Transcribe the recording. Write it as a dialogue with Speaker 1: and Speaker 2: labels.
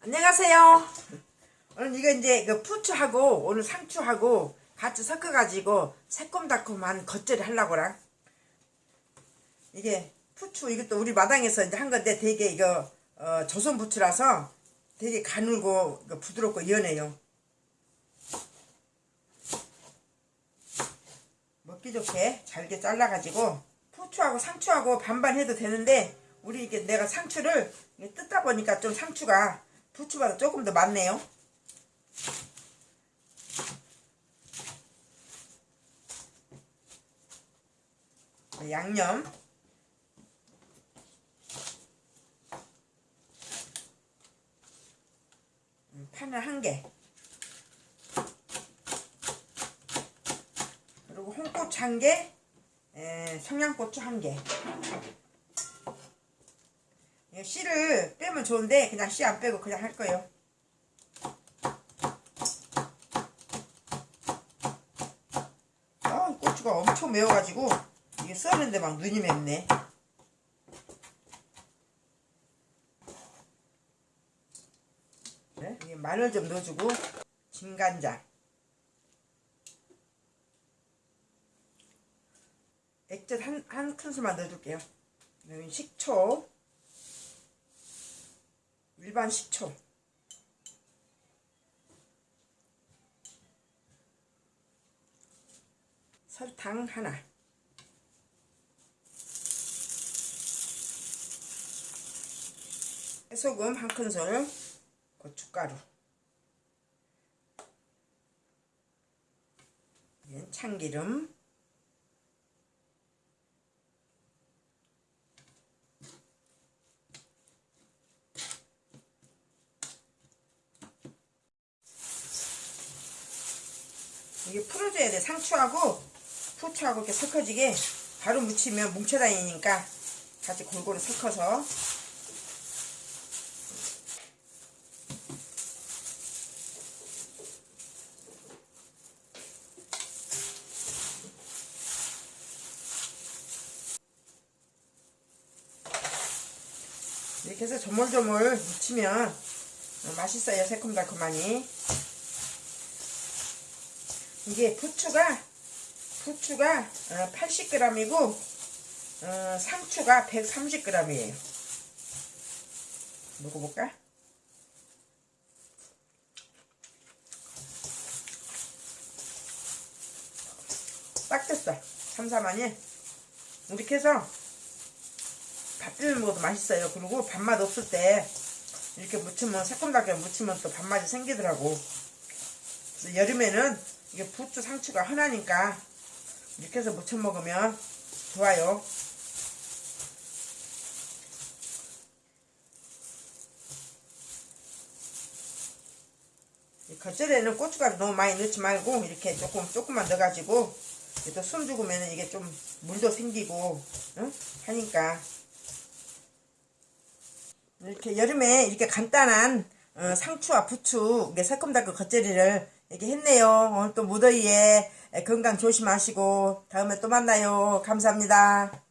Speaker 1: 안녕하세요. 오늘 이거 이제 그 푸추하고 오늘 상추하고 같이 섞어가지고 새콤달콤한 겉절이 하려고라. 이게 푸추 이것도 우리 마당에서 이제 한 건데 되게 이거 어, 조선 부추라서 되게 가늘고 부드럽고 연해요. 먹기 좋게 잘게 잘라가지고 푸추하고 상추하고 반반 해도 되는데 우리 이게 내가 상추를 뜯다 보니까 좀 상추가 부추보다 조금 더 많네요. 양념 음, 파는 한 개. 그리고 홍고추 한 개, 에, 청양고추 한 개. 이거 씨를 빼면 좋은데 그냥 씨 안 빼고 그냥 할 거예요. 아, 고추가 엄청 매워가지고 이게 써는데 막 눈이 맵네. 네? 이게 마늘 좀 넣어주고 진간장 액젓 한, 한 큰술만 넣어줄게요. 그다음에 식초 일반 식초. 설탕 하나. 소금 한 큰술 고춧가루. 참기름 이게 풀어줘야 돼. 상추하고 후추하고 이렇게 섞어지게 바로 묻히면 뭉쳐다니니까 같이 골고루 섞어서. 이렇게 해서 조물조물 묻히면 맛있어요. 새콤달콤하니 이게 부추가 부추가 80g이고 어, 상추가 130g이에요. 먹어볼까? 딱 됐어. 삼삼하니? 이렇게 해서 밥 비벼 먹어도 맛있어요. 그리고 밥맛 없을 때 이렇게 무치면 새콤달콤 무치면 또 밥맛이 생기더라고. 여름에는 이게 부추 상추가 흔하니까 이렇게 해서 무쳐 먹으면 좋아요 이 겉절에는 고춧가루 너무 많이 넣지 말고 이렇게 조금 조금만 넣어가지고 또 숨 죽으면 이게 좀 물도 생기고 응? 하니까 이렇게 여름에 이렇게 간단한 어, 상추와 부추 이게 새콤달콤 겉절이를 이렇게 했네요. 오늘 또 무더위에 건강 조심하시고 다음에 또 만나요. 감사합니다.